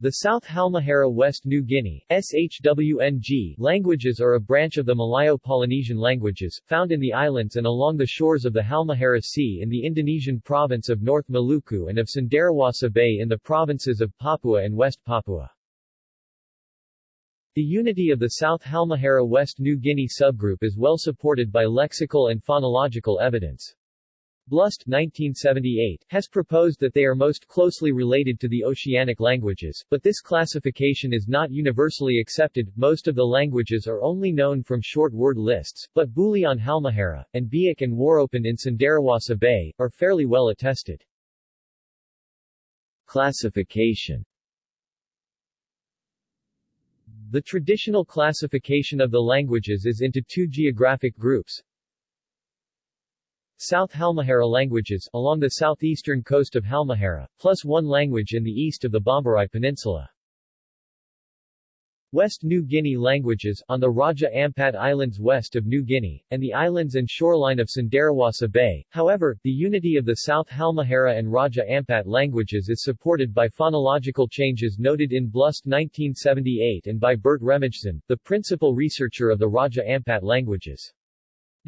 The South Halmahera West New Guinea SHWNG languages are a branch of the Malayo-Polynesian languages, found in the islands and along the shores of the Halmahera Sea in the Indonesian province of North Maluku and of Cenderawasih Bay in the provinces of Papua and West Papua. The unity of the South Halmahera West New Guinea subgroup is well supported by lexical and phonological evidence. Blust 1978 has proposed that they are most closely related to the Oceanic languages, but this classification is not universally accepted. Most of the languages are only known from short word lists, but Buli on Halmahera, and Biak and Waropen in Cenderawasih Bay, are fairly well attested. Classification The traditional classification of the languages is into two geographic groups, South Halmahera languages, along the southeastern coast of Halmahera, plus one language in the east of the Bomberai Peninsula. West New Guinea languages, on the Raja Ampat Islands west of New Guinea, and the islands and shoreline of Cenderawasih Bay. However, the unity of the South Halmahera and Raja Ampat languages is supported by phonological changes noted in Blust 1978 and by Bert Remijsen, the principal researcher of the Raja Ampat languages.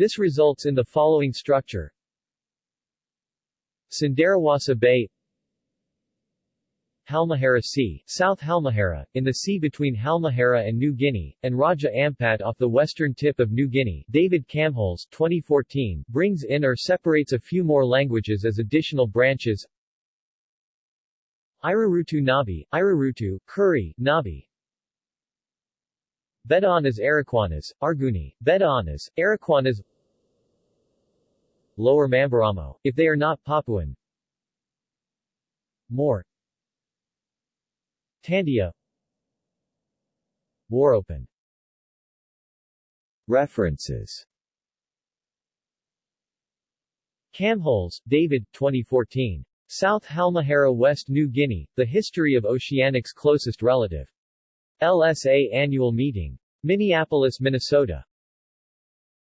This results in the following structure. Cenderawasih Bay Halmahera Sea, South Halmahera, in the sea between Halmahera and New Guinea, and Raja Ampat off the western tip of New Guinea. David Kamholz 2014, brings in or separates a few more languages as additional branches. Irarutu Nabi, Irarutu, Kuri, Nabi, Bedoanas Erokwanas, Arguni, Bedoanas, Erokwanas Lower Mamberamo, if they are not Papuan. More. Tandia. Waropen References. Kamholz, David, 2014. South Halmahera West New Guinea, The History of Oceanic's Closest Relative. LSA Annual Meeting. Minneapolis, Minnesota.